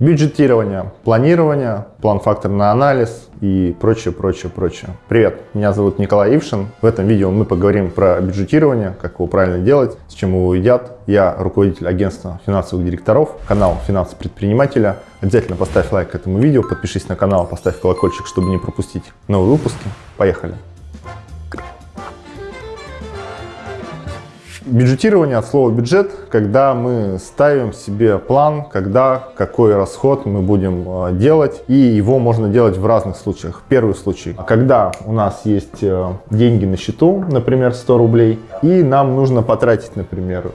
Бюджетирование, планирование, план-факторный анализ и прочее, прочее, прочее. Привет, меня зовут Николай Ившин. В этом видео мы поговорим про бюджетирование, как его правильно делать, с чем его едят. Я руководитель агентства финансовых директоров, канал «Финансы предпринимателя». Обязательно поставь лайк этому видео, подпишись на канал, поставь колокольчик, чтобы не пропустить новые выпуски. Поехали! Бюджетирование от слова бюджет, когда мы ставим себе план, когда какой расход мы будем э, делать, и его можно делать в разных случаях. Первый случай, когда у нас есть э, деньги на счету, например, 100 рублей, и нам нужно потратить, например,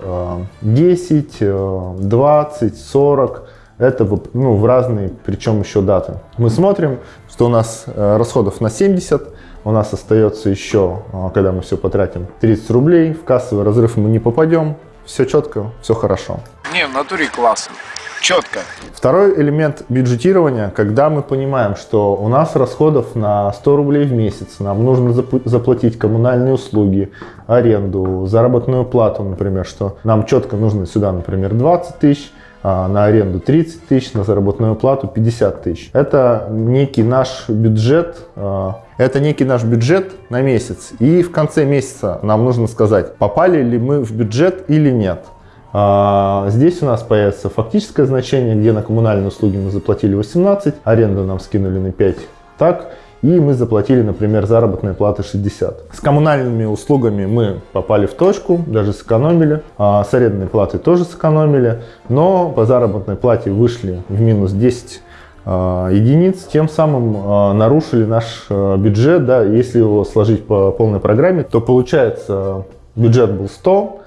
10, 20, 40, это ну, в разные, причем еще даты. Мы смотрим, что у нас э, расходов на 70, у нас остается еще, а, когда мы все потратим, 30 рублей. В кассовый разрыв мы не попадем. Все четко, все хорошо. Не, в натуре классно. Четко. Второй элемент бюджетирования, когда мы понимаем, что у нас расходов на 100 рублей в месяц, нам нужно заплатить коммунальные услуги, аренду, заработную плату, например, что нам четко нужно сюда, например, 20 тысяч, на аренду 30 тысяч, на заработную плату 50 тысяч. Это некий наш бюджет, а, это некий наш бюджет на месяц. И в конце месяца нам нужно сказать, попали ли мы в бюджет или нет. А, здесь у нас появится фактическое значение, где на коммунальные услуги мы заплатили 18, аренду нам скинули на 5. Так, и мы заплатили, например, заработные платы 60. С коммунальными услугами мы попали в точку, даже сэкономили, а с арендной платой тоже сэкономили, но по заработной плате вышли в минус 10 а, единиц, тем самым а, нарушили наш а, бюджет, да, если его сложить по полной программе, то получается бюджет был 100,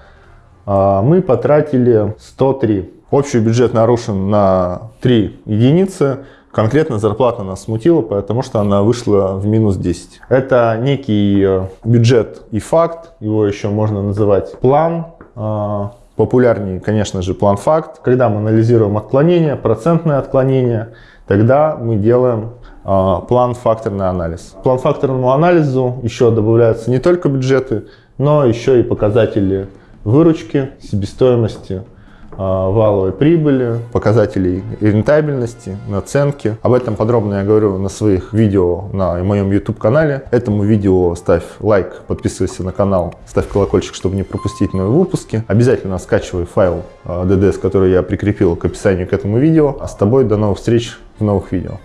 мы потратили 103. Общий бюджет нарушен на 3 единицы, Конкретно зарплата нас смутила, потому что она вышла в минус 10. Это некий э, бюджет и факт, его еще можно называть план. А, популярнее, конечно же, план-факт. Когда мы анализируем отклонения, процентное отклонение, тогда мы делаем а, план-факторный анализ. План-факторному анализу еще добавляются не только бюджеты, но еще и показатели выручки, себестоимости, валовой прибыли, показателей рентабельности, наценки. Об этом подробно я говорю на своих видео на моем YouTube канале. Этому видео ставь лайк, подписывайся на канал, ставь колокольчик, чтобы не пропустить новые выпуски. Обязательно скачивай файл DDS, а, который я прикрепил к описанию к этому видео. А с тобой до новых встреч в новых видео.